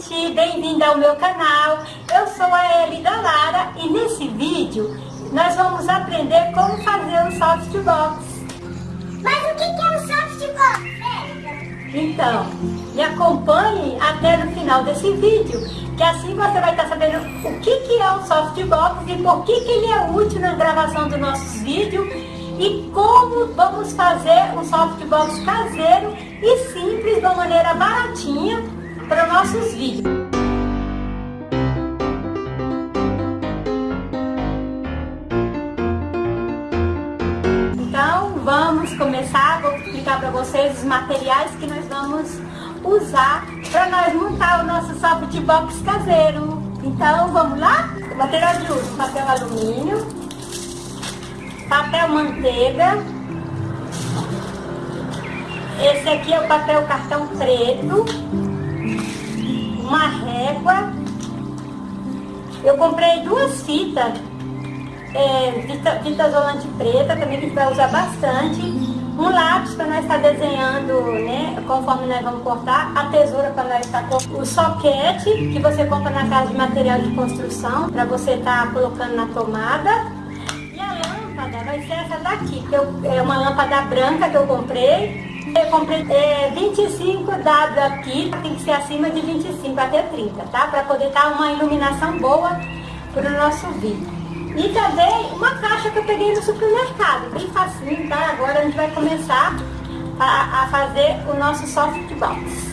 gente! Bem-vinda ao meu canal. Eu sou a Eli da Lara e nesse vídeo nós vamos aprender como fazer um softbox. Mas o que é um softbox, Érica? Então, me acompanhe até no final desse vídeo, que assim você vai estar sabendo o que, é um softbox e por que, que ele é útil na gravação dos nossos vídeos e como vamos fazer um softbox caseiro e simples, de uma maneira baratinha, para nossos vídeos. Então, vamos começar, vou explicar para vocês os materiais que nós vamos usar para nós montar o nosso softbox caseiro. Então, vamos lá? O material de uso, papel alumínio, papel manteiga. Esse aqui é o papel cartão preto. Uma régua. Eu comprei duas fitas. É, fita, fita isolante preta, também que a gente vai usar bastante. Um lápis para nós estar desenhando, né, conforme nós vamos cortar. A tesoura para nós estar cortando. O soquete, que você compra na casa de material de construção, para você estar colocando na tomada lâmpada vai ser essa daqui, que eu, é uma lâmpada branca que eu comprei. Eu comprei é, 25 dados aqui, tem que ser acima de 25 até 30, tá? Para poder dar uma iluminação boa para o nosso vídeo. E também uma caixa que eu peguei no supermercado, bem facinho, tá? Agora a gente vai começar a, a fazer o nosso softbox.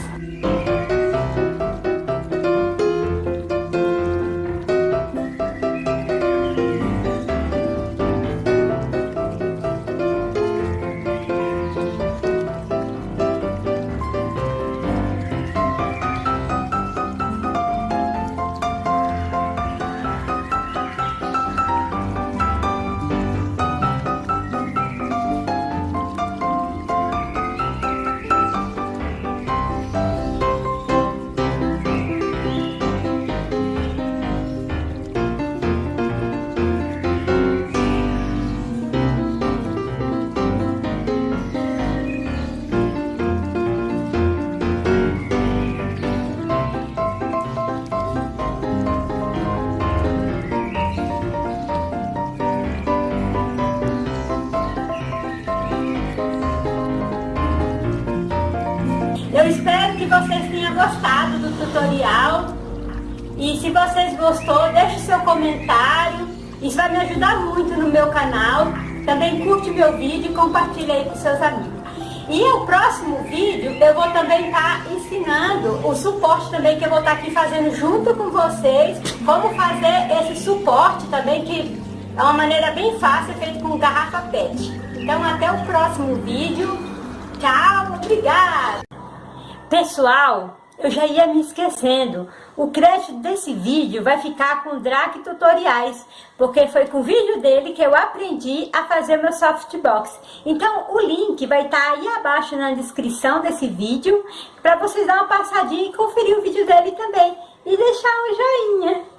Espero que vocês tenham gostado do tutorial. E se vocês gostou, deixe seu comentário. Isso vai me ajudar muito no meu canal. Também curte meu vídeo e compartilha aí com seus amigos. E o próximo vídeo eu vou também estar tá ensinando o suporte também que eu vou estar tá aqui fazendo junto com vocês. Como fazer esse suporte também que é uma maneira bem fácil, feito com garrafa PET. Então até o próximo vídeo. Tchau, obrigada! Pessoal, eu já ia me esquecendo. O crédito desse vídeo vai ficar com o Drac Tutoriais, porque foi com o vídeo dele que eu aprendi a fazer meu softbox. Então, o link vai estar tá aí abaixo na descrição desse vídeo, para vocês dar uma passadinha e conferir o vídeo dele também. E deixar um joinha.